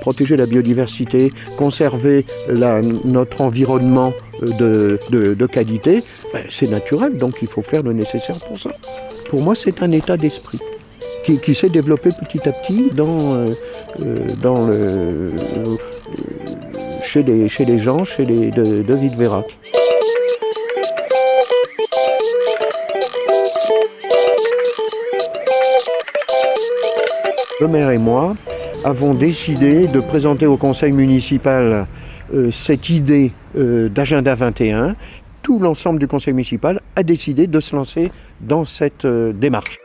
Protéger la biodiversité, conserver notre environnement de, qualité, ben, c'est naturel, donc il faut faire le nécessaire pour ça. Pour moi, c'est un état d'esprit qui, s'est développé petit à petit dans, euh, euh, dans le, chez, les, chez gens chez les, de, de. Le maire et moi avons décidé de présenter au conseil municipal euh, cette idée d'agenda 21. Tout l'ensemble du conseil municipal a décidé de se lancer dans cette démarche.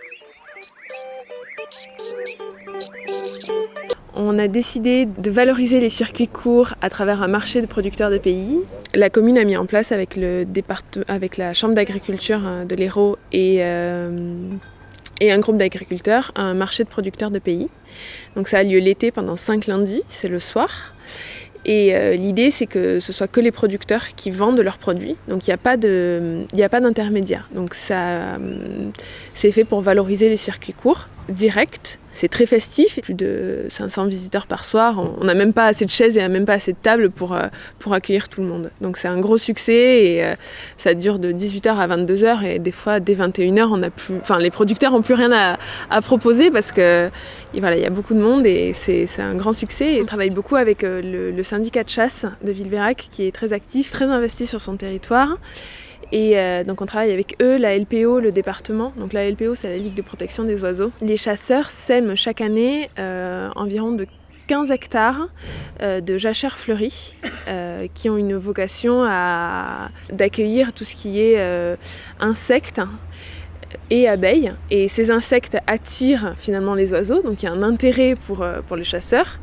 On a décidé de valoriser les circuits courts à travers un marché de producteurs de pays. La commune a mis en place avec, le avec la chambre d'agriculture de l'Hérault et, euh, et un groupe d'agriculteurs un marché de producteurs de pays. Donc ça a lieu l'été pendant cinq lundis, c'est le soir. Et euh, l'idée, c'est que ce soit que les producteurs qui vendent leurs produits. Donc il n'y a pas d'intermédiaire. Donc ça, euh, c'est fait pour valoriser les circuits courts, directs. C'est très festif, plus de 500 visiteurs par soir. On n'a même pas assez de chaises et même pas assez de tables pour, euh, pour accueillir tout le monde. Donc c'est un gros succès et ça dure de 18h à 22h et des fois dès 21h, on a plus, enfin, les producteurs n'ont plus rien à, proposer parce que voilà, il y a beaucoup de monde et c'est un grand succès. on travaille beaucoup avec le, le syndicat de chasse de Villeverac qui est très actif, très investi sur son territoire. Et euh, donc on travaille avec eux, la LPO, le département. Donc la LPO, c'est la Ligue de protection des oiseaux. Les chasseurs sèment chaque année euh, environ de 15 hectares euh, de jachères fleuries qui ont une vocation d'accueillir tout ce qui est insectes et abeilles. Et ces insectes attirent finalement les oiseaux, donc il y a un intérêt pour, pour les chasseurs.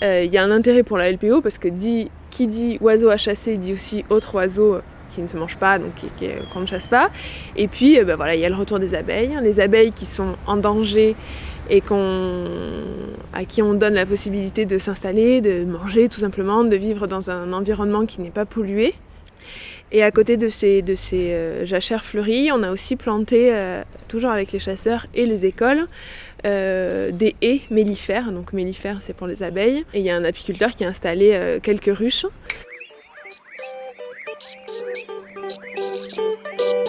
Il y a un intérêt pour la LPO parce que qui dit oiseau à chasser dit aussi autre oiseau qui ne se mange pas, donc qu'on ne chasse pas. Et puis, euh, bah, voilà, il y a le retour des abeilles. Les abeilles qui sont en danger et à qui on donne la possibilité de s'installer, de manger tout simplement, de vivre dans un environnement qui n'est pas pollué. Et à côté de ces, de ces euh, jachères fleuries, on a aussi planté, toujours avec les chasseurs et les écoles, euh, des haies mellifères. Donc mellifères, c'est pour les abeilles. Et il y a un apiculteur qui a installé euh, quelques ruches.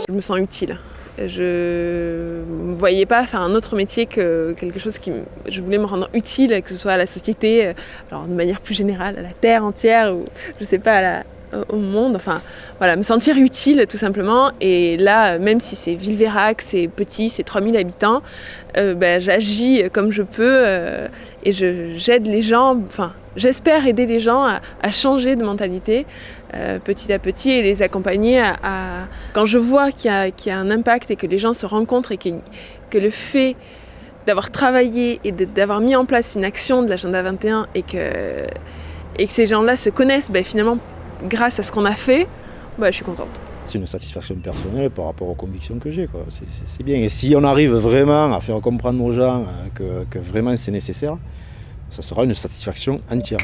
Je me sens utile. Je ne voyais pas faire un autre métier que quelque chose qui... Je voulais me rendre utile, que ce soit à la société, euh, alors de manière plus générale, à la terre entière, ou je sais pas, à la, au monde, enfin voilà, me sentir utile tout simplement. Et là, même si c'est Villeverac, c'est petit, c'est 3000 habitants, euh, ben, j'agis comme je peux euh, et j'aide les gens, enfin j'espère aider les gens à, changer de mentalité euh, petit à petit et les accompagner à... Quand je vois qu'il y, a un impact et que les gens se rencontrent et que, que le fait d'avoir travaillé et d'avoir mis en place une action de l'agenda 21 et que, et que ces gens-là se connaissent, ben, finalement grâce à ce qu'on a fait, bah, je suis contente. C'est une satisfaction personnelle par rapport aux convictions que j'ai. C'est bien. Et si on arrive vraiment à faire comprendre aux gens euh, que, vraiment c'est nécessaire, ça sera une satisfaction entière.